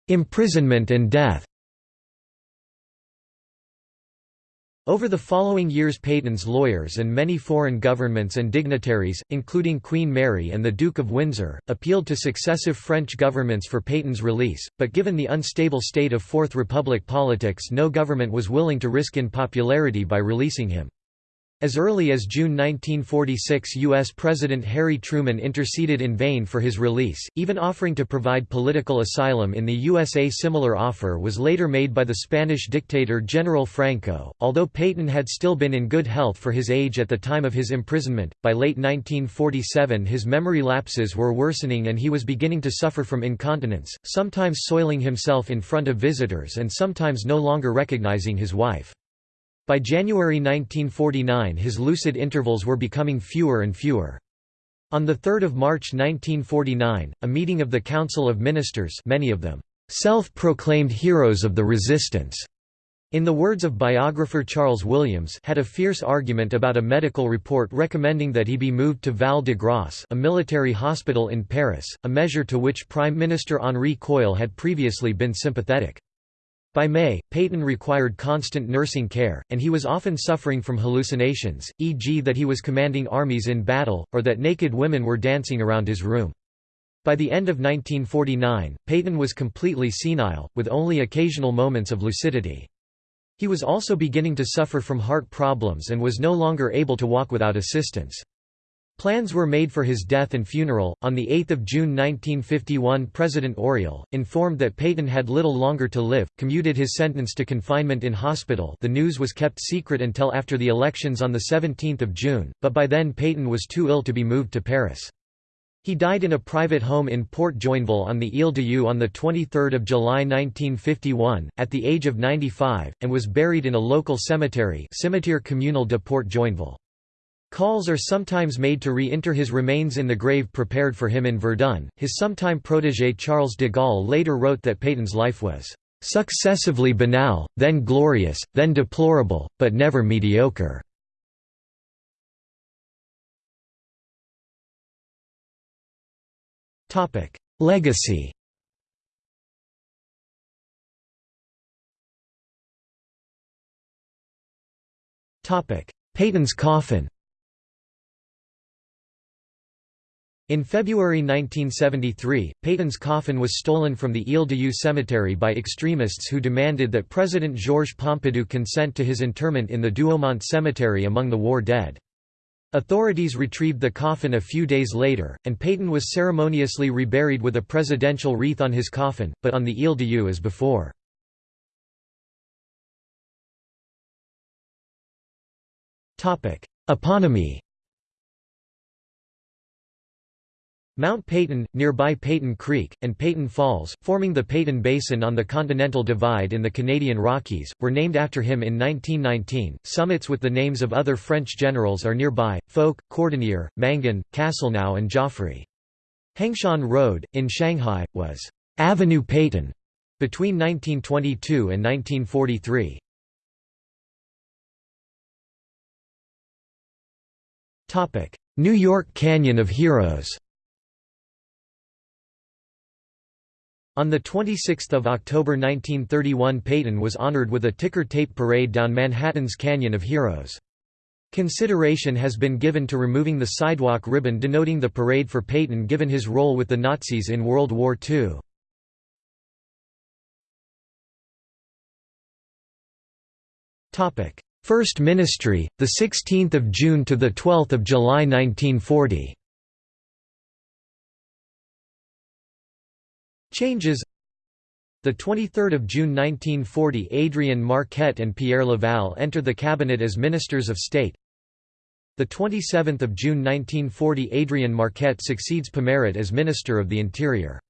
Imprisonment and death Over the following years Pétain's lawyers and many foreign governments and dignitaries, including Queen Mary and the Duke of Windsor, appealed to successive French governments for Pétain's release, but given the unstable state of Fourth Republic politics no government was willing to risk in popularity by releasing him. As early as June 1946 U.S. President Harry Truman interceded in vain for his release, even offering to provide political asylum in the USA. Similar offer was later made by the Spanish dictator General Franco. Although Pétain had still been in good health for his age at the time of his imprisonment, by late 1947 his memory lapses were worsening and he was beginning to suffer from incontinence, sometimes soiling himself in front of visitors and sometimes no longer recognizing his wife. By January 1949 his lucid intervals were becoming fewer and fewer. On 3 March 1949, a meeting of the Council of Ministers many of them, "...self-proclaimed heroes of the resistance", in the words of biographer Charles Williams had a fierce argument about a medical report recommending that he be moved to Val de Grace a military hospital in Paris, a measure to which Prime Minister Henri Queuille had previously been sympathetic. By May, Pétain required constant nursing care, and he was often suffering from hallucinations, e.g. that he was commanding armies in battle, or that naked women were dancing around his room. By the end of 1949, Pétain was completely senile, with only occasional moments of lucidity. He was also beginning to suffer from heart problems and was no longer able to walk without assistance. Plans were made for his death and funeral. On 8 June 1951, President Auriol, informed that Pétain had little longer to live, commuted his sentence to confinement in hospital. The news was kept secret until after the elections on 17 June, but by then Pétain was too ill to be moved to Paris. He died in a private home in Port Joinville on the Ile d'Yeu on 23 July 1951, at the age of 95, and was buried in a local cemetery Cimetière communal de Port Joinville. Calls are sometimes made to re-enter his remains in the grave prepared for him in Verdun. His sometime protégé Charles de Gaulle later wrote that Pétain's life was successively banal, then glorious, then deplorable, but never mediocre. Legacy Pétain's coffin In February 1973, Pétain's coffin was stolen from the Ile d'Yeu cemetery by extremists who demanded that President Georges Pompidou consent to his interment in the Douaumont cemetery among the war dead. Authorities retrieved the coffin a few days later, and Pétain was ceremoniously reburied with a presidential wreath on his coffin, but on the Ile d'Yeu as before. Eponymy Mount Pétain, nearby Pétain Creek, and Pétain Falls, forming the Pétain Basin on the Continental Divide in the Canadian Rockies, were named after him in 1919. Summits with the names of other French generals are nearby Foch, Cordonnier, Mangin, Castelnau, and Joffre. Hengshan Road, in Shanghai, was Avenue Pétain between 1922 and 1943. New York Canyon of Heroes On 26 October 1931 Pétain was honored with a ticker tape parade down Manhattan's Canyon of Heroes. Consideration has been given to removing the sidewalk ribbon denoting the parade for Pétain given his role with the Nazis in World War II. First Ministry, 16 June to 12 July 1940 Changes the 23rd of June 1940 Adrien Marquet and Pierre Laval enter the cabinet as ministers of state. The 27th of June 1940 Adrien Marquet succeeds Pomaret as Minister of the Interior.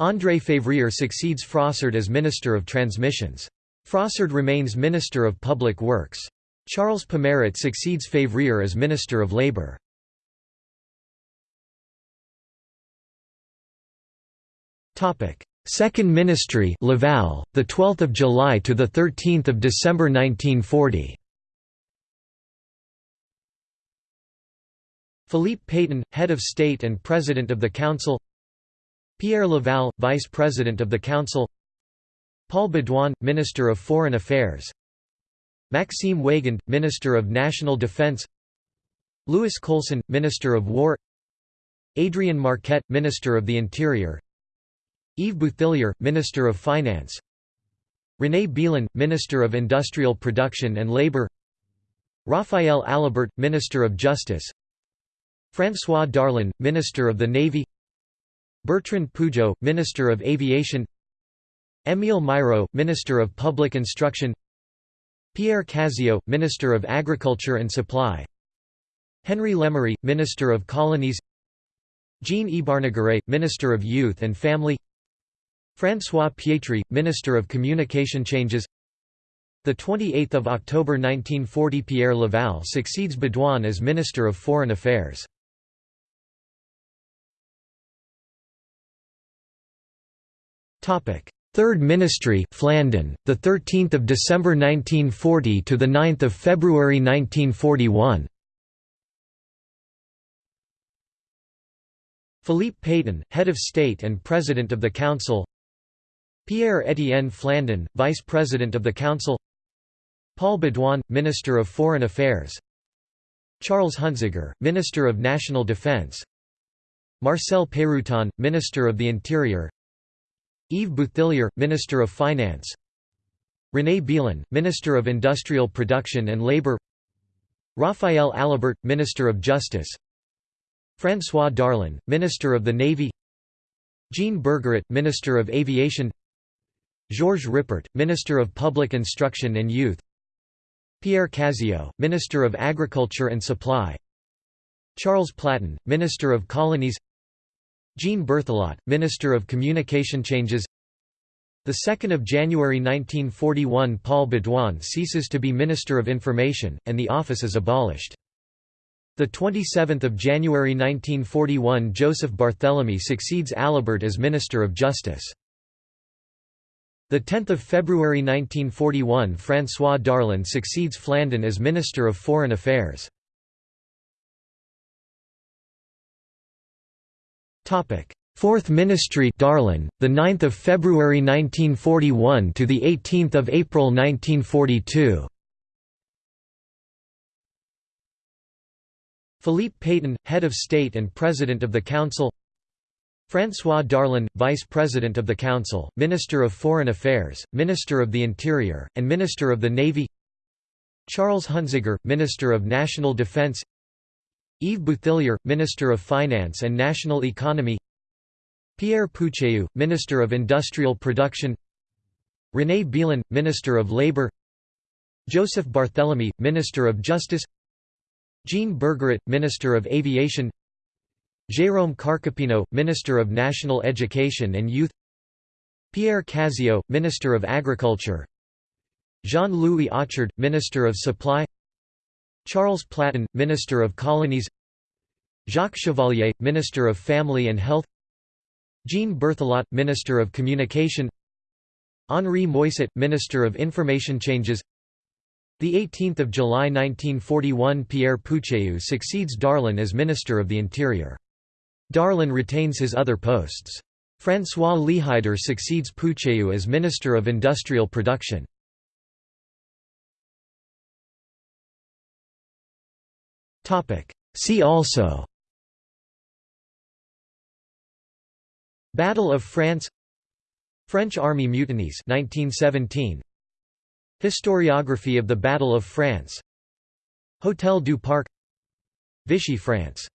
André Février succeeds Frossard as Minister of Transmissions. Frossard remains Minister of Public Works. Charles Pomaret succeeds Février as Minister of Labour. Second Ministry Laval, the 12th of July to the 13th of December 1940. Philippe Pétain, head of state and president of the council. Pierre Laval, vice president of the council. Paul Baudouin, minister of foreign affairs. Maxime Weygand, minister of national defense. Louis Colson, minister of war. Adrien Marquet, minister of the interior. Yves Bouthillier, Minister of Finance. René Belin, Minister of Industrial Production and Labour Raphael Alibert, Minister of Justice. François Darlan, Minister of the Navy. Bertrand Pujo, Minister of Aviation. Émile Mireaux, Minister of Public Instruction. Pierre Caziot, Minister of Agriculture and Supply. Henry Lemery, Minister of Colonies. Jean Ybarnegaray, Minister of Youth and Family François Pietri, Minister of Communication changes the 28th of October 1940 Pierre Laval succeeds Baudouin as Minister of Foreign Affairs. Topic: Third Ministry, Flandin, the 13th of December 1940 to the 9th of February 1941. Philippe Pétain, head of state and president of the council. Pierre-Étienne Flandin, Vice President of the Council Paul Baudouin, Minister of Foreign Affairs Charles Huntziger, Minister of National Defense Marcel Peyrouton, Minister of the Interior Yves Bouthillier, Minister of Finance René Belin, Minister of Industrial Production and Labour Raphael Alibert, Minister of Justice François Darlan, Minister of the Navy Jean Bergeret, Minister of Aviation Georges Ripert, Minister of Public Instruction and Youth Pierre Caziot, Minister of Agriculture and Supply Charles Platon, Minister of Colonies Jean Berthelot, Minister of Communication Changes 2 January 1941 Paul Baudouin ceases to be Minister of Information, and the office is abolished. 27 January 1941 Joseph Barthélemy succeeds Alibert as Minister of Justice. The 10th of February 1941 François Darlan succeeds Flandin as Minister of Foreign Affairs. Topic: Fourth Ministry Darlan, the 9th of February 1941 to the 18th of April 1942. Philippe Pétain, head of state and president of the council. François Darlan, Vice President of the Council, Minister of Foreign Affairs, Minister of the Interior, and Minister of the Navy. Charles Huntziger, Minister of National Defense. Yves Bouthillier, Minister of Finance and National Economy. Pierre Pucheu, Minister of Industrial Production. René Belin, Minister of Labour Joseph Barthélemy, Minister of Justice. Jean Bergeret, Minister of Aviation Jérôme Carcopino, Minister of National Education and Youth Pierre Caziot, Minister of Agriculture Jean-Louis Ochard, Minister of Supply Charles Platon, Minister of Colonies Jacques Chevalier, Minister of Family and Health Jean Berthelot, Minister of Communication Henri Moisset, Minister of Information Changes the 18th of July 1941 Pierre Pucheu succeeds Darlan as Minister of the Interior. Darlan retains his other posts. François Lehideux succeeds Pucheu as Minister of Industrial Production. See also Battle of France French Army mutinies 1917 Historiography of the Battle of France Hôtel du Parc Vichy France